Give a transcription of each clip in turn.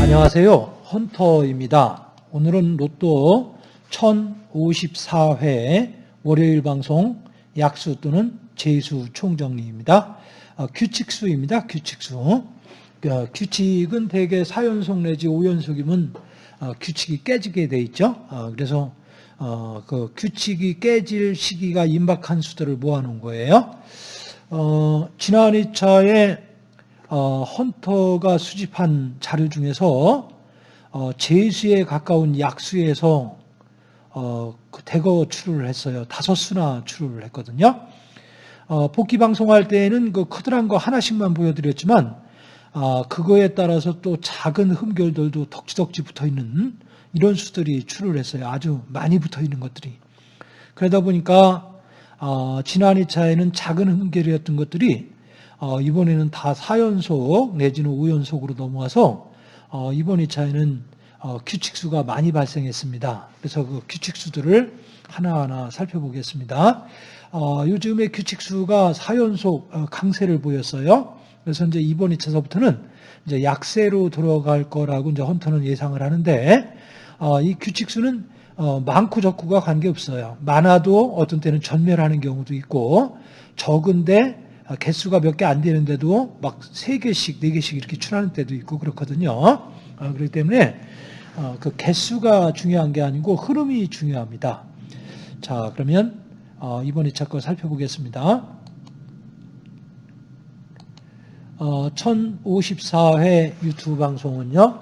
안녕하세요. 헌터입니다. 오늘은 로또 1054회 월요일 방송 약수 또는 재수 총정리입니다. 어, 규칙수입니다. 규칙수. 어, 규칙은 대개 4연속 내지 5연속이면 어, 규칙이 깨지게 돼 있죠. 어, 그래서 어, 그 규칙이 깨질 시기가 임박한 수들을 모아놓은 거예요. 어, 지난 2차에 어, 헌터가 수집한 자료 중에서 어, 제수에 가까운 약수에서 어, 그 대거 출루를 했어요. 다섯 수나 출루를 했거든요. 어, 복귀 방송할 때에는 그 커다란 거 하나씩만 보여드렸지만 아, 그거에 따라서 또 작은 흠결들도 덕지덕지 붙어 있는 이런 수들이 출루를 했어요. 아주 많이 붙어 있는 것들이. 그러다 보니까 어, 지난 2차에는 작은 흠결이었던 것들이 어, 이번에는 다 4연속 내지는 5연속으로 넘어와서 어, 이번 2차에는 어, 규칙수가 많이 발생했습니다. 그래서 그 규칙수들을 하나하나 살펴보겠습니다. 어, 요즘에 규칙수가 4연속 어, 강세를 보였어요. 그래서 이제 이번 2차서부터는 이제 약세로 들어갈 거라고 이제 헌터는 예상을 하는데 어, 이 규칙수는 어, 많고 적고가 관계없어요. 많아도 어떤 때는 전멸하는 경우도 있고 적은데 아, 개수가 몇 개 안 되는데도 막세 개씩, 네 개씩 이렇게 출하는 때도 있고 그렇거든요. 아, 그렇기 때문에 어, 그 개수가 중요한 게 아니고 흐름이 중요합니다. 자, 그러면 어, 이번 2차 거 살펴보겠습니다. 1054회 어, 유튜브 방송은요,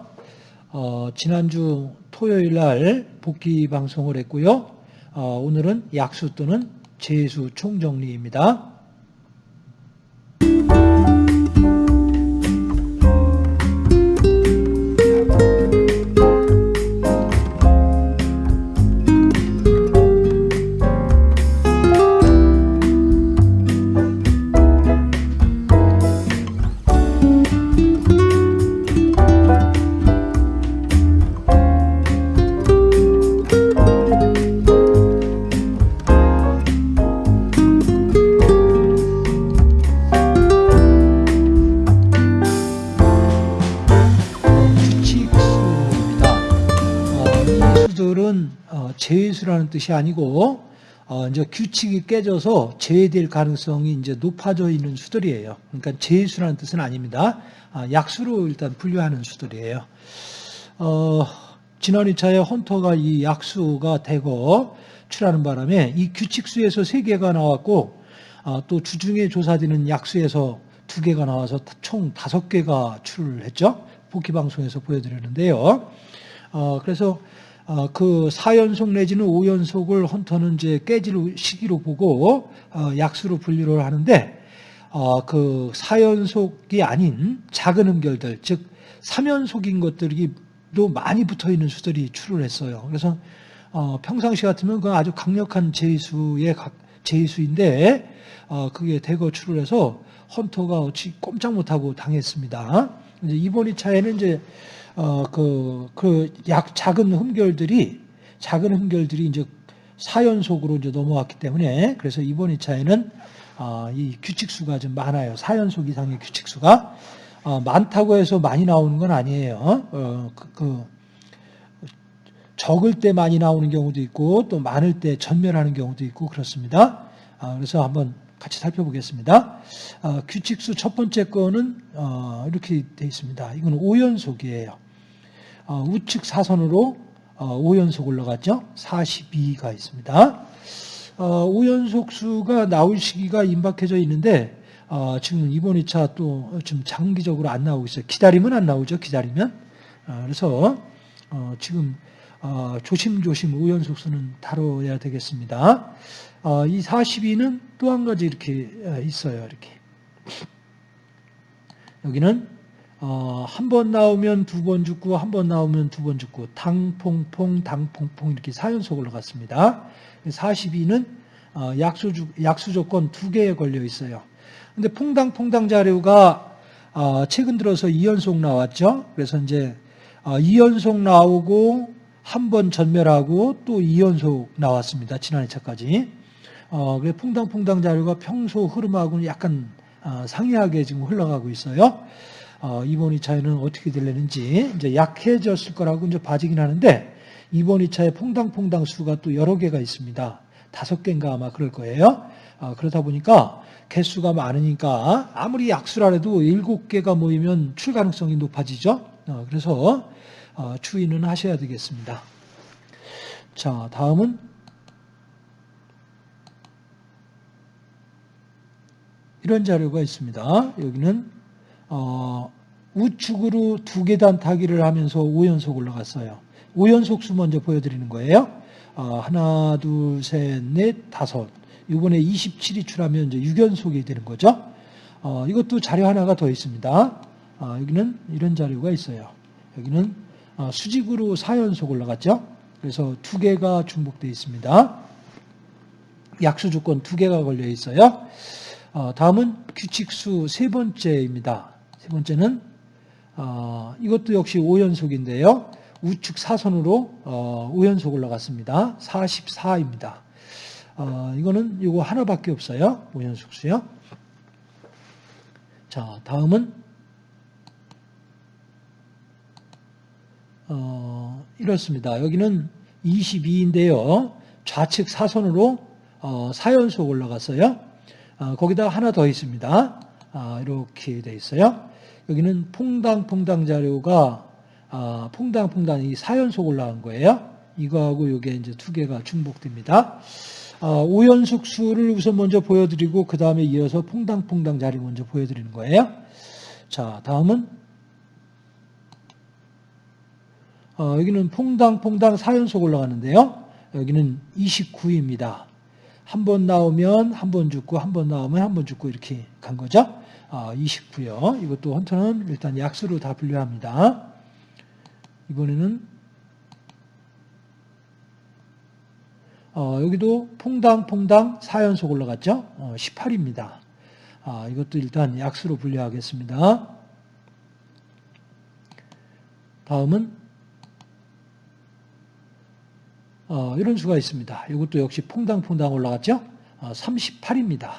지난주 토요일 날 복귀 방송을 했고요. 오늘은 약수 또는 재수 총정리입니다. 뜻이 아니고 어, 이제 규칙이 깨져서 제외될 가능성이 이제 높아져 있는 수들이에요. 그러니까 제수라는 뜻은 아닙니다. 아, 약수로 일단 분류하는 수들이에요. 어, 지난 2차에 헌터가 이 약수가 대거 출하는 바람에 이 규칙수에서 3개가 나왔고 어, 또 주중에 조사되는 약수에서 2개가 나와서 총 5개가 출을 했죠. 복귀방송에서 보여드렸는데요. 어, 그래서 어, 그 4연속 내지는 5연속을 헌터는 이제 깨질 시기로 보고 어, 약수로 분류를 하는데 어, 그 4연속이 아닌 작은 음결들 즉 3연속인 것들이 또 많이 붙어 있는 수들이 출을 했어요. 그래서 평상시 같으면 그 아주 강력한 제수의 제수인데 그게 대거 출을 해서 헌터가 어찌 꼼짝 못하고 당했습니다. 이번 2차에는 이제 어, 그, 그, 약, 작은 흠결들이, 작은 흠결들이 이제 사연속으로 이제 넘어왔기 때문에, 그래서 이번 2차에는, 어, 이 규칙수가 좀 많아요. 사연속 이상의 규칙수가. 어, 많다고 해서 많이 나오는 건 아니에요. 어, 그, 그, 적을 때 많이 나오는 경우도 있고, 또 많을 때 전멸하는 경우도 있고, 그렇습니다. 아, 그래서 한번 같이 살펴보겠습니다. 어, 규칙수 첫 번째 거는 어, 이렇게 되어 있습니다. 이건 5연속이에요. 어, 우측 사선으로 5연속 어, 올라갔죠. 42가 있습니다. 5연속 어, 수가 나올 시기가 임박해져 있는데 어, 지금 이번 2차 또좀 장기적으로 안 나오고 있어요. 기다리면 안 나오죠. 기다리면. 그래서 지금 조심조심 5연속 수는 다뤄야 되겠습니다. 이 42는 또 한 가지 이렇게 있어요. 이렇게. 여기는 어, 한 번 나오면 두 번 죽고 한 번 나오면 두 번 죽고 당퐁퐁 당퐁퐁 이렇게 4연속 올라갔습니다. 42는 어, 약수, 약수 조건 두 개에 걸려 있어요. 근데 퐁당퐁당 자료가 어, 최근 들어서 2연속 나왔죠. 그래서 이제 어, 2연속 나오고 한 번 전멸하고 또 2연속 나왔습니다. 지난 2차까지. 어, 그래 퐁당퐁당 자료가 평소 흐름하고는 약간 어, 상이하게 지금 흘러가고 있어요. 어, 이번 2차에는 어떻게 되려는지 이제 약해졌을 거라고 이제 봐지긴 하는데 이번 2차에 퐁당퐁당 수가 또 여러 개가 있습니다. 다섯 개인가 아마 그럴 거예요. 어, 그러다 보니까 개수가 많으니까 아무리 약수라 해도 일곱 개가 모이면 출 가능성이 높아지죠. 어, 그래서 어, 추이는 하셔야 되겠습니다. 자, 다음은 이런 자료가 있습니다. 여기는 어, 우측으로 두 계단 타기를 하면서 5연속 올라갔어요. 5연속 수 먼저 보여드리는 거예요. 어, 하나, 둘, 셋, 넷, 다섯. 이번에 27이 출하면 이제 6연속이 되는 거죠. 어, 이것도 자료 하나가 더 있습니다. 어, 여기는 이런 자료가 있어요. 여기는 어, 수직으로 4연속 올라갔죠. 그래서 두 개가 중복되어 있습니다. 약수 조건 두 개가 걸려 있어요. 어, 다음은 규칙수 세 번째입니다. 세 번째는 어, 이것도 역시 5연속인데요. 우측 사선으로 어, 5연속 올라갔습니다. 44입니다. 어, 이거는 이거 하나밖에 없어요. 5연속 수요. 자, 다음은 어, 이렇습니다. 여기는 22인데요. 좌측 사선으로 어, 4연속 올라갔어요. 어, 거기다 하나 더 있습니다. 아, 이렇게 돼 있어요. 여기는 퐁당퐁당 자료가 아, 퐁당퐁당 이 4연속 올라간 거예요. 이거하고 이게 이제 두 개가 중복됩니다. 아, 5연속 수를 우선 먼저 보여드리고 그 다음에 이어서 퐁당퐁당 자리 먼저 보여드리는 거예요. 자, 다음은 어, 여기는 퐁당퐁당 4연속 올라가는데요. 여기는 29입니다. 한 번 나오면 한 번 죽고 한 번 나오면 한 번 죽고 이렇게 간 거죠. 아, 29요. 이것도 헌터는 일단 약수로 다 분류합니다. 이번에는 어, 여기도 퐁당퐁당 4연속 올라갔죠. 어, 18입니다. 아, 이것도 일단 약수로 분류하겠습니다. 다음은 어, 이런 수가 있습니다. 이것도 역시 퐁당퐁당 올라갔죠. 어, 38입니다.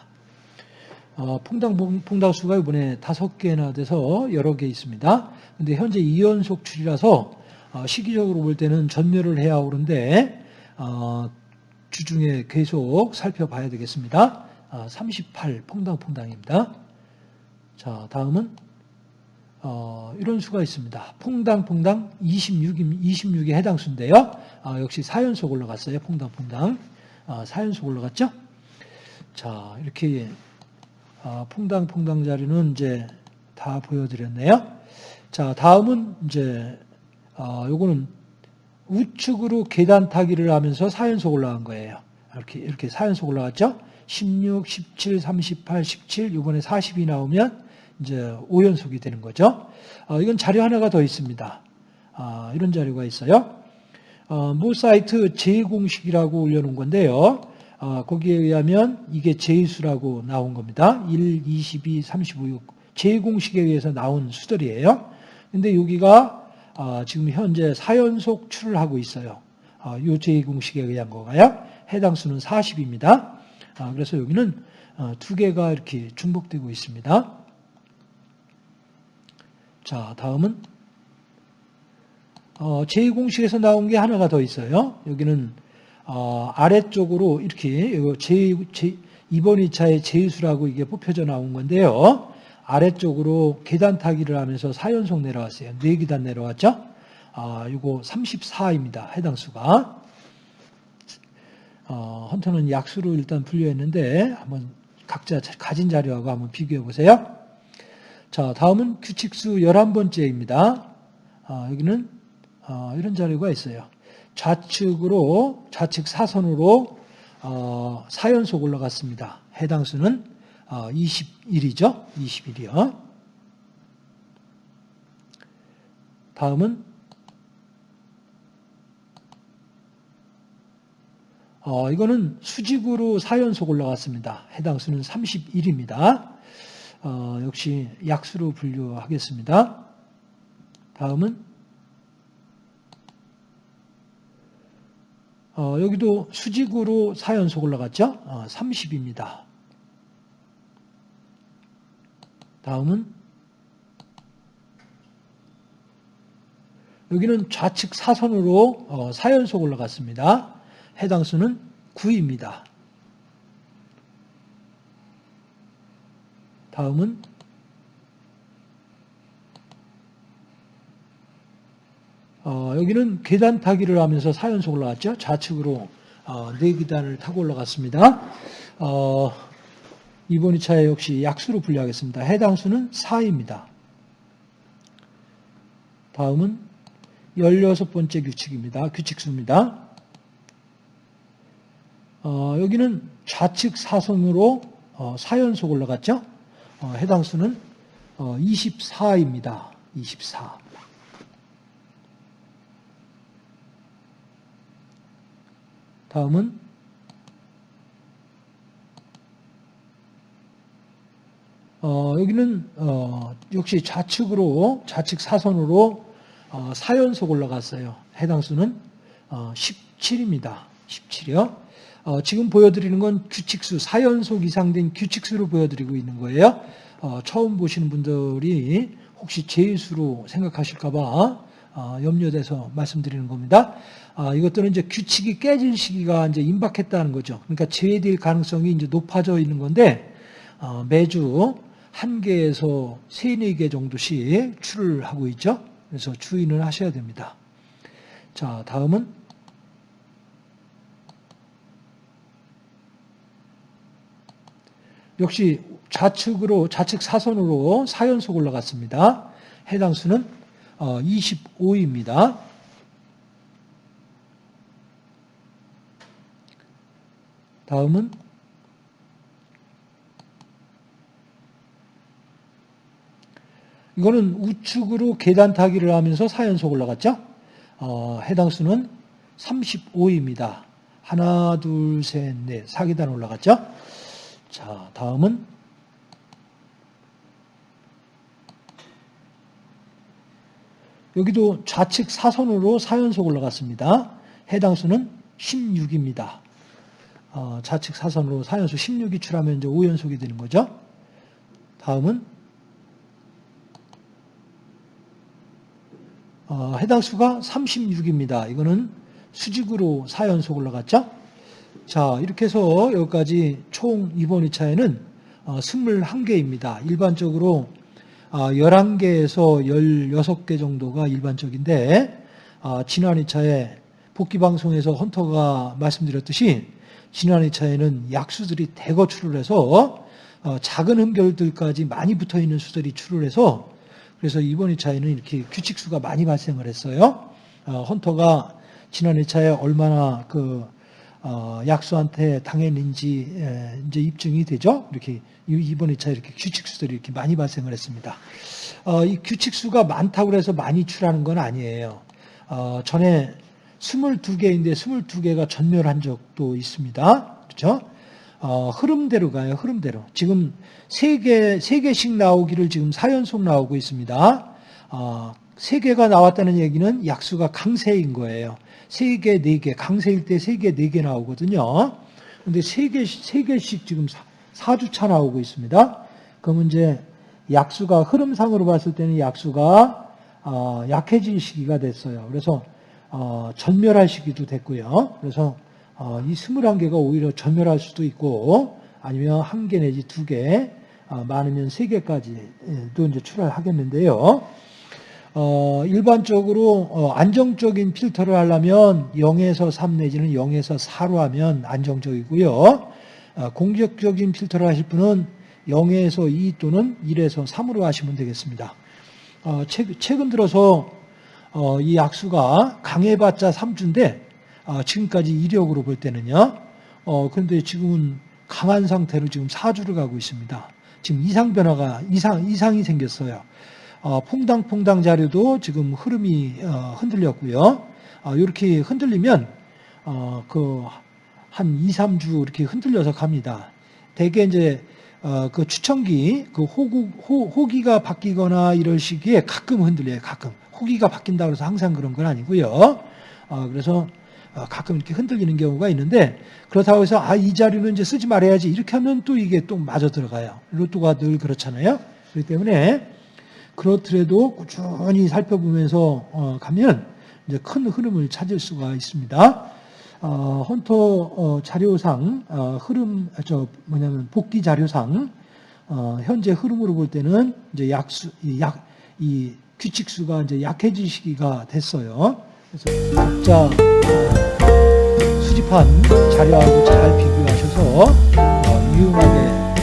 어, 퐁당퐁당 수가 이번에 다섯 개나 돼서 여러 개 있습니다. 근데 현재 2연속 출이라서 어, 시기적으로 볼 때는 전멸을 해야 오는데 어, 주중에 계속 살펴봐야 되겠습니다. 38 퐁당퐁당입니다. 자, 다음은 어, 이런 수가 있습니다. 퐁당퐁당 26, 26에 해당 수인데요. 아, 역시 4연속 올라갔어요. 퐁당퐁당. 아, 4연속 올라갔죠? 자, 이렇게 아, 퐁당퐁당 자리는 이제 다 보여드렸네요. 자, 다음은 이제 아, 요거는 우측으로 계단 타기를 하면서 4연속 올라간 거예요. 이렇게 이렇게 4연속 올라갔죠? 16, 17, 38, 17, 이번에 40이 나오면 이제 5연속이 되는 거죠. 어, 이건 자료 하나가 더 있습니다. 아, 이런 자료가 있어요. 어, 모 사이트 제공식이라고 올려놓은 건데요. 어, 거기에 의하면 이게 제수라고 나온 겁니다. 1, 22, 35, 6. 제공식에 의해서 나온 수들이에요. 근데 여기가 어, 지금 현재 4연속 출을 하고 있어요. 어, 이 제2공식에 의한 거가요. 해당 수는 40입니다. 아, 그래서 여기는 어, 두 개가 이렇게 중복되고 있습니다. 자, 다음은 제2공식에서 나온 게 하나가 더 있어요. 여기는 아래쪽으로 이렇게 제, 제, 이번 2차의 제수라고 이게 뽑혀져 나온 건데요. 아래쪽으로 계단 타기를 하면서 4연속 내려왔어요. 4계단 내려왔죠? 아, 이거 34입니다. 해당 수가. 어, 헌터는 약수로 일단 분류했는데 한번 각자 가진 자료하고 한번 비교해 보세요. 자, 다음은 규칙수 11번째입니다. 아, 여기는 어, 이런 자료가 있어요. 좌측으로 좌측 사선으로 어, 4연속 올라갔습니다. 해당 수는 21이죠. 어, 21이요. 다음은 어, 이거는 수직으로 4연속 올라갔습니다. 해당 수는 31입니다. 어, 역시 약수로 분류하겠습니다. 다음은 어, 여기도 수직으로 4연속 올라갔죠? 어, 30입니다. 다음은 여기는 좌측 사선으로 어, 4연속 올라갔습니다. 해당 수는 9입니다. 다음은 어, 여기는 계단 타기를 하면서 4연속 올라갔죠. 좌측으로 어, 4계단을 타고 올라갔습니다. 어, 이번 2차에 역시 약수로 분류하겠습니다. 해당 수는 4입니다. 다음은 16번째 규칙입니다. 규칙수입니다. 어, 여기는 좌측 사선으로 어, 4연속 올라갔죠. 어, 해당 수는 어, 24입니다. 24. 다음은 어, 여기는 어, 역시 좌측으로 좌측 사선으로 어, 4연속 올라갔어요. 해당 수는 어, 17입니다. 17이요. 어, 지금 보여드리는 건 규칙수 4연속 이상 된 규칙수를 보여드리고 있는 거예요. 어, 처음 보시는 분들이 혹시 제수로 생각하실까 봐 어, 염려돼서 말씀드리는 겁니다. 아, 이것들은 이제 규칙이 깨질 시기가 이제 임박했다는 거죠. 그러니까 제외될 가능성이 이제 높아져 있는 건데 어, 매주 한 개에서 세네 개 정도씩 출을 하고 있죠. 그래서 주의는 하셔야 됩니다. 자, 다음은 역시 좌측으로 좌측 사선으로 4연속 올라갔습니다. 해당 수는 25입니다. 다음은 이거는 우측으로 계단 타기를 하면서 4연속 올라갔죠? 어, 해당 수는 35입니다. 하나, 둘, 셋, 넷, 4계단 올라갔죠? 자, 다음은 여기도 좌측 사선으로 4연속 올라갔습니다. 해당 수는 16입니다. 어, 좌측 사선으로 4연속 16이 출하면 이제 5연속이 되는 거죠. 다음은 어, 해당 수가 36입니다. 이거는 수직으로 4연속 올라갔죠. 자, 이렇게 해서 여기까지 총 이번 2차에는 어, 21개입니다. 일반적으로 어, 11개에서 16개 정도가 일반적인데 어, 지난 2차에 복귀방송에서 헌터가 말씀드렸듯이 지난 2차에는 약수들이 대거 출을 해서 어, 작은 흠결들까지 많이 붙어있는 수들이 출을 해서 그래서 이번 2차에는 이렇게 규칙수가 많이 발생을 했어요. 어, 헌터가 지난 2차에 얼마나 그 어, 약수한테 당했는지 이제 입증이 되죠. 이렇게 이번 2차 이렇게 규칙수들이 이렇게 많이 발생을 했습니다. 이 규칙수가 많다고 해서 많이 출하는 건 아니에요. 전에 22개인데 22개가 전멸한 적도 있습니다. 그렇죠? 어, 흐름대로 가요. 흐름대로. 지금 3개, 3개씩 나오기를 지금 4연속 나오고 있습니다. 어, 3개가 나왔다는 얘기는 약수가 강세인 거예요. 3개, 4개, 강세일 때 3개, 4개 나오거든요. 근데 3개, 3개씩 지금 4 주차 나오고 있습니다. 그러면 이제 약수가 흐름상으로 봤을 때는 약수가 어, 약해질 시기가 됐어요. 그래서 어, 전멸할 시기도 됐고요. 그래서 어, 이 21개가 오히려 전멸할 수도 있고 아니면 한 개 내지 두 개, 어, 많으면 세 개까지도 이제 출하하겠는데요. 어, 일반적으로 어, 안정적인 필터를 하려면 0에서 3 내지는 0에서 4로 하면 안정적이고요. 어, 공격적인 필터를 하실 분은 0에서 2 또는 1에서 3으로 하시면 되겠습니다. 어, 최 근 들어서 어, 이 약수가 강해봤자 3주인데 어, 지금까지 이력으로 볼 때는요. 어, 그런데 지금은 강한 상태로 지금 4주를 가고 있습니다. 지금 이상 변화가 이상 이상이 생겼어요. 어, 퐁당퐁당 자료도 지금 흐름이 어, 흔들렸고요. 어, 이렇게 흔들리면 어, 그한 2, 3주 이렇게 흔들려서 갑니다. 대개 이제 어, 그 추천기, 그 호구, 호, 호기가 바뀌거나 이럴 시기에 가끔 흔들려요, 가끔. 호기가 바뀐다고 해서 항상 그런 건 아니고요. 어, 그래서 어, 가끔 이렇게 흔들리는 경우가 있는데 그렇다고 해서 아 이 자료는 이제 쓰지 말아야지 이렇게 하면 또 이게 또 맞아 들어가요. 로또가 늘 그렇잖아요. 그렇기 때문에 그렇더라도 꾸준히 살펴보면서 어, 가면 이제 큰 흐름을 찾을 수가 있습니다. 어, 헌터 어, 자료상 어, 흐름 저 뭐냐면 복귀 자료상 어, 현재 흐름으로 볼 때는 이제 약수 약 이 규칙수가 이제 약해질 시기가 됐어요. 그래서 각자 어, 수집한 자료하고 잘 비교하셔서 어, 유용하게